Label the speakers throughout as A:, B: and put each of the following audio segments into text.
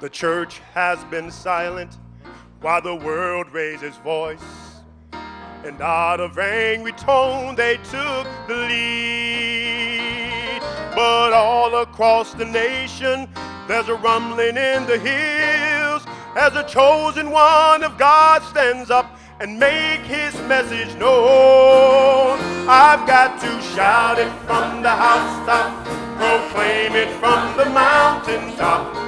A: The church has been silent while the world raised its voice. And out of angry tone they took the lead. But all across the nation there's a rumbling in the hills as a chosen one of God stands up and make his message known. I've got to shout it from the housetop, proclaim it from the mountaintop,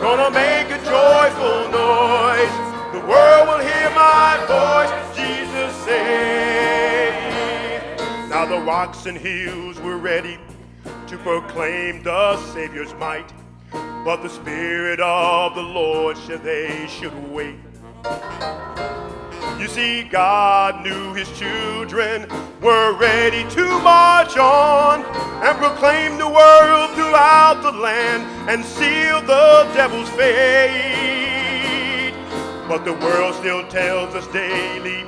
A: gonna make a joyful noise. The world will hear my voice, Jesus saved. Now the rocks and hills were ready to proclaim the Savior's might. But the Spirit of the Lord said they should wait. You see, God knew his children were ready to march on and proclaim the world throughout the land and seal the devil's fate. But the world still tells us daily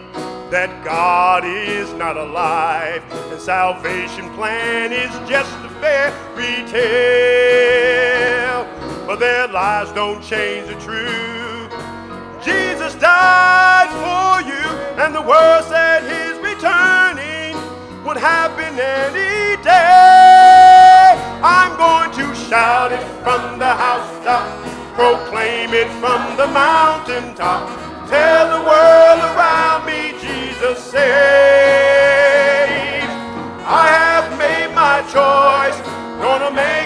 A: that God is not alive and salvation plan is just a fairy tale. But their lies don't change the truth. Jesus died for you, and the world said his returning would happen any shout it from the housetop, proclaim it from the mountaintop, tell the world around me Jesus saves. I have made my choice, gonna make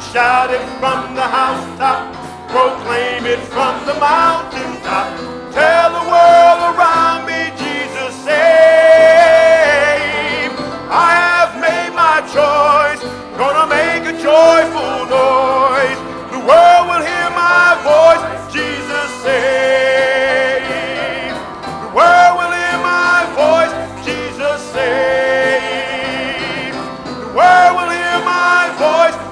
A: shout it from the housetop, proclaim it from the mountaintop. Tell the world around me, Jesus saved. I have made my choice, gonna make a joyful noise. The world will hear my voice, Jesus saved. The world will hear my voice, Jesus saved. The world will hear my voice.